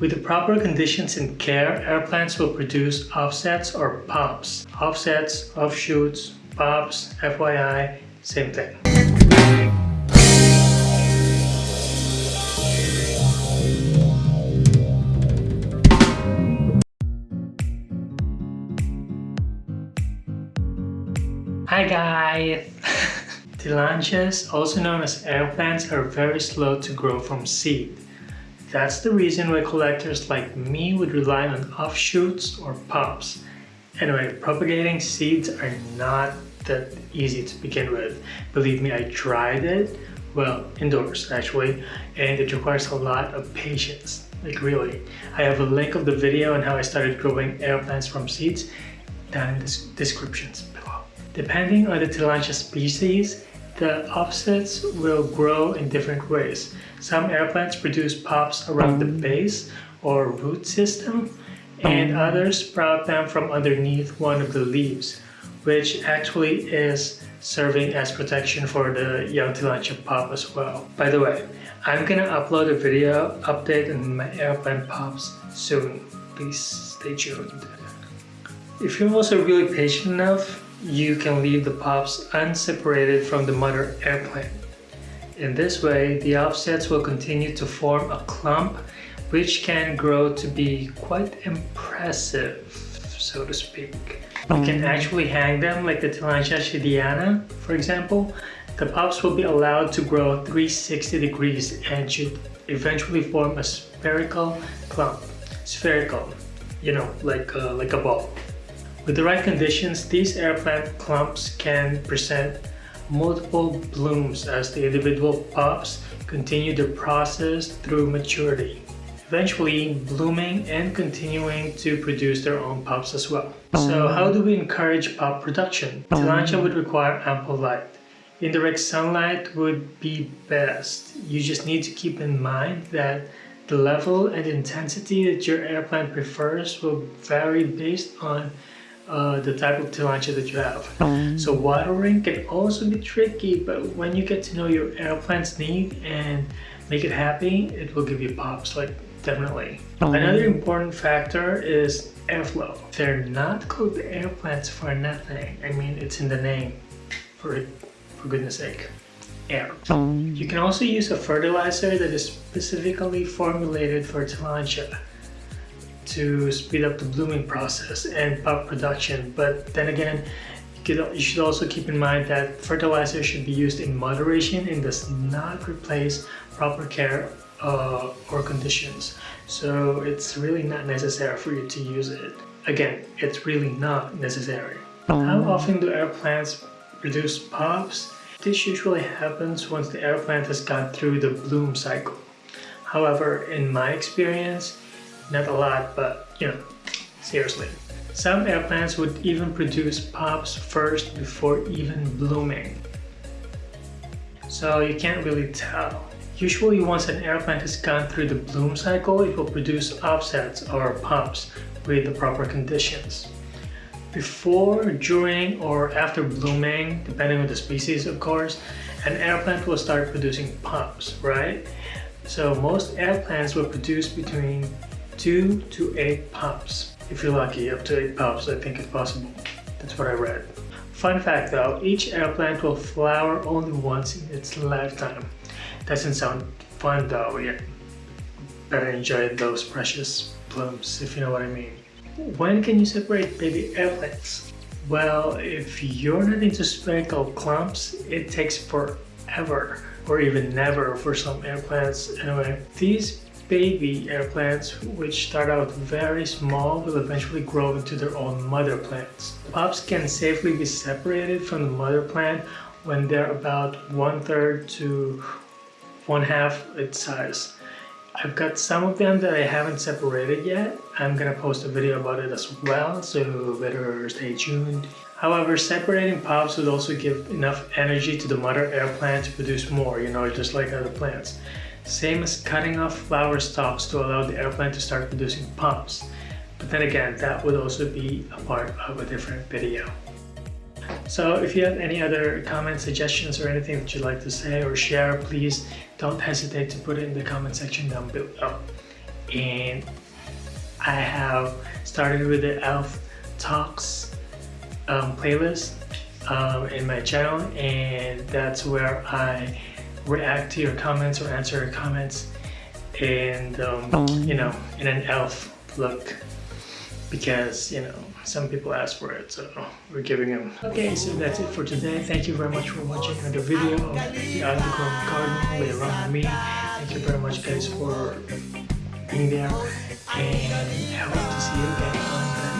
With the proper conditions and care, air plants will produce offsets or pops. Offsets, offshoots, pops, FYI, same thing. Hi guys! Tillandsias, also known as air plants, are very slow to grow from seed. That's the reason why collectors like me would rely on offshoots or pops. Anyway, propagating seeds are not that easy to begin with. Believe me, I tried it, well, indoors actually, and it requires a lot of patience. Like really. I have a link of the video on how I started growing air plants from seeds down in the descriptions below. Depending on the Tillandsia species, the offsets will grow in different ways. Some air plants produce pops around the mm-hmm. base or root system, and mm-hmm. others sprout them from underneath one of the leaves, which actually is serving as protection for the young Tillandsia pop as well. By the way, I'm gonna upload a video update on my air plant pops soon. Please stay tuned. If you're also really patient enough, you can leave the pops unseparated from the mother air plant. In this way, the offsets will continue to form a clump which can grow to be quite impressive, so to speak. You can actually hang them like the Tillandsia schiedeana, for example. The pops will be allowed to grow 360 degrees and should eventually form a spherical clump. Spherical, you know, like, uh, like a ball. With the right conditions, these air plant clumps can present multiple blooms as the individual pups continue the process through maturity, eventually blooming and continuing to produce their own pups as well. So how do we encourage pup production? Tillandsia would require ample light. Indirect sunlight would be best. You just need to keep in mind that the level and intensity that your air plant prefers will vary based on uh, the type of tillandsia that you have. Um. So watering can also be tricky, but when you get to know your air plant's need and make it happy, it will give you pops, like definitely. Um. Another important factor is airflow. They're not called air plants for nothing. I mean, it's in the name, for, for goodness sake. Air. Um. You can also use a fertilizer that is specifically formulated for tillandsia to speed up the blooming process and pop production. But then again, you should also keep in mind that fertilizer should be used in moderation and does not replace proper care uh, or conditions. So it's really not necessary for you to use it. Again, it's really not necessary. How often do air plants produce pops? This usually happens once the air plant has gone through the bloom cycle. However, in my experience, not a lot, but you know, seriously. Some air plants would even produce pops first before even blooming. So you can't really tell. Usually once an air plant has gone through the bloom cycle, it will produce offsets or pops with the proper conditions. Before, during, or after blooming, depending on the species of course, an air plant will start producing pops, right? So most air plants will produce between 2 to 8 pops. If you're lucky, up to 8 pops, I think it's possible. That's what I read. Fun fact though, each air plant will flower only once in its lifetime. Doesn't sound fun though, yeah. Better enjoy those precious blooms, if you know what I mean. When can you separate baby air plants? Well, if you're not into spherical clumps, it takes forever or even never for some air plants. Anyway, these baby air plants, which start out very small, will eventually grow into their own mother plants. Pups can safely be separated from the mother plant when they're about one third to one half its size. I've got some of them that I haven't separated yet. I'm gonna post a video about it as well, so better stay tuned. However, separating pups would also give enough energy to the mother air plant to produce more, you know, just like other plants. Same as cutting off flower stalks to allow the air plant to start producing pops. But then again, that would also be a part of a different video. So if you have any other comments, suggestions, or anything that you'd like to say or share, please don't hesitate to put it in the comment section down below. and I have started with the Elf Talks um, playlist um, in my channel and that's where I react to your comments or answer your comments. And um, you know in an elf look. Because you know some people ask for it so we're giving them. Okay so that's it for today. Thank you very much for watching another video of the underground garden way around me. Thank you very much guys for being there. And I hope to see you again